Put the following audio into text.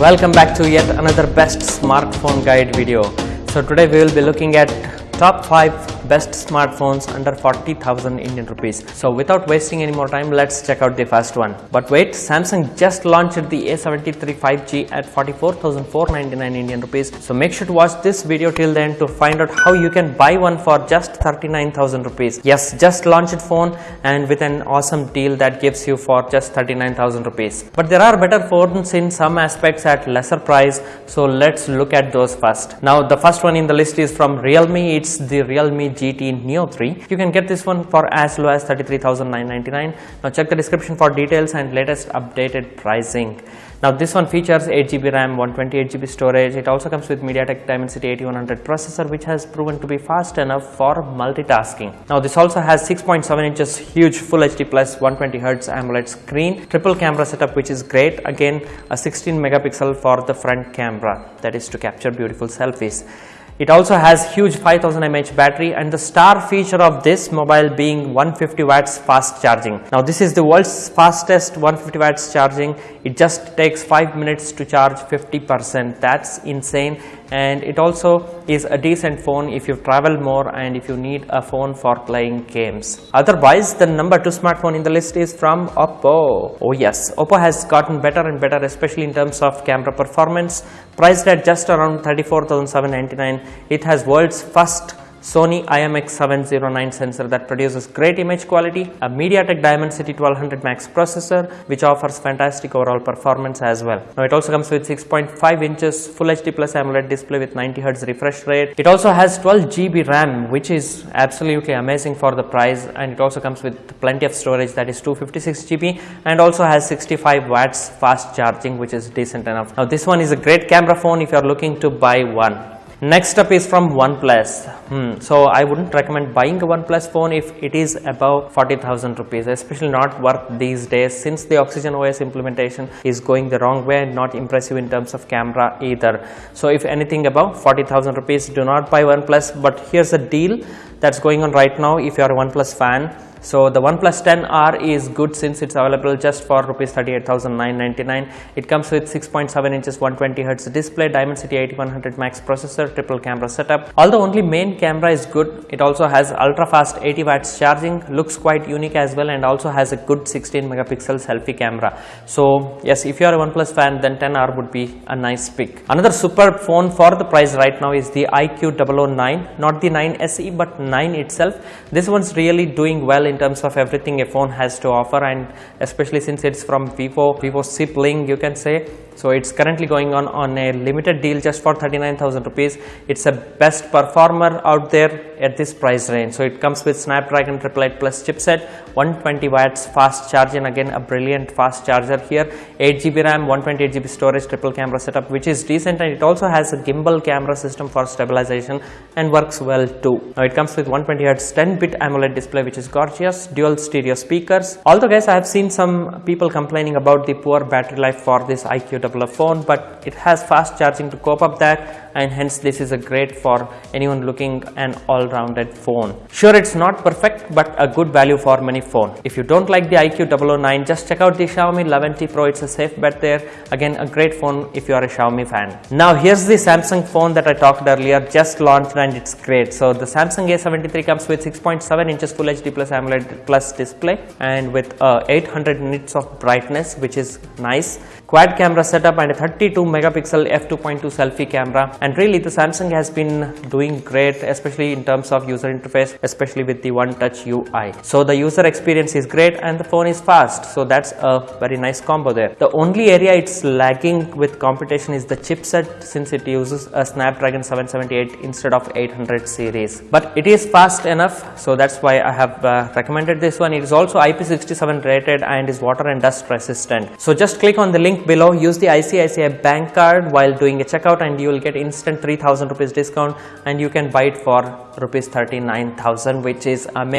Welcome back to yet another best smartphone guide video. So today we will be looking at top 5 best smartphones under 40,000 Indian rupees. So without wasting any more time, let's check out the first one. But wait, Samsung just launched the A73 5G at 44,499 Indian rupees. So make sure to watch this video till then to find out how you can buy one for just 39,000 rupees. Yes, just launched phone and with an awesome deal that gives you for just 39,000 rupees. But there are better phones in some aspects at lesser price. So let's look at those first. Now the first one in the list is from Realme. It's the Realme GT Neo 3. You can get this one for as low as 33,999. Now check the description for details and latest updated pricing. Now this one features 8GB RAM, 128GB storage. It also comes with MediaTek Dimensity 8100 processor which has proven to be fast enough for multitasking. Now this also has 6.7 inches huge Full HD plus 120Hz AMOLED screen, triple camera setup which is great. Again a 16 megapixel for the front camera that is to capture beautiful selfies. It also has huge 5000 mAh battery and the star feature of this mobile being 150 watts fast charging. Now this is the world's fastest 150 watts charging. It just takes 5 minutes to charge 50%. That's insane and it also is a decent phone if you travel more and if you need a phone for playing games. Otherwise the number 2 smartphone in the list is from Oppo. Oh yes, Oppo has gotten better and better especially in terms of camera performance. Priced at just around 34,799 it has world's first Sony IMX709 sensor that produces great image quality, a MediaTek Dimensity 1200 Max processor which offers fantastic overall performance as well. Now it also comes with 6.5 inches Full HD Plus AMOLED display with 90 Hz refresh rate. It also has 12 GB RAM which is absolutely amazing for the price and it also comes with plenty of storage that is 256 GB and also has 65 watts fast charging which is decent enough. Now this one is a great camera phone if you are looking to buy one. Next up is from OnePlus. Hmm. So I wouldn't recommend buying a OnePlus phone if it is above 40,000 rupees, especially not worth these days since the Oxygen OS implementation is going the wrong way and not impressive in terms of camera either. So if anything above 40,000 rupees, do not buy OnePlus. But here's a deal that's going on right now if you are a OnePlus fan so the OnePlus 10R is good since it's available just for rupees 38,999. It comes with 6.7 inches 120 Hz display, Dimensity 8100 Max processor, triple camera setup. Although only main camera is good, it also has ultra fast 80 watts charging, looks quite unique as well and also has a good 16 megapixel selfie camera. So yes, if you are a OnePlus fan then 10R would be a nice pick. Another superb phone for the price right now is the iQOO 009, not the 9 SE but 9 itself. This one's really doing well in terms of everything a phone has to offer and especially since it's from Vivo, Vivo sibling you can say. So it's currently going on on a limited deal just for 39,000 rupees. It's a best performer out there at this price range. So it comes with Snapdragon 888 Plus chipset, 120 watts fast charging again a brilliant fast charger here, 8 GB RAM, 128 GB storage, triple camera setup which is decent and it also has a gimbal camera system for stabilization and works well too. Now it comes with 120 Hz 10 bit AMOLED display which is gorgeous, dual stereo speakers. Although guys I have seen some people complaining about the poor battery life for this iQOO phone but it has fast charging to cope up that and hence this is a great for anyone looking an all-rounded phone. Sure it's not perfect but a good value for many phone. If you don't like the iQOO 009 just check out the Xiaomi 11T Pro it's a safe bet there. Again a great phone if you are a Xiaomi fan. Now here's the Samsung phone that I talked earlier just launched and it's great. So the Samsung A73 comes with 6.7 inches Full HD Plus AMOLED Plus display and with uh, 800 nits of brightness which is nice. Quad camera setup and a 32 megapixel f2.2 selfie camera and really the Samsung has been doing great especially in terms of user interface especially with the one touch UI. So the user experience is great and the phone is fast so that's a very nice combo there. The only area it's lagging with competition is the chipset since it uses a Snapdragon 778 instead of 800 series but it is fast enough so that's why I have uh, recommended this one. It is also IP67 rated and is water and dust resistant. So just click on the link below use the ICICI bank card while doing a checkout and you will get instant 3000 rupees discount and you can buy it for rupees 39000 which is amazing